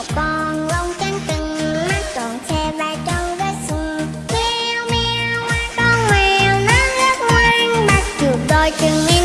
ngọc con lông trắng mắt còn xe ba chân với sừng. Meo meo con mèo, nó rất ngoan bắt chuột đôi chân mèo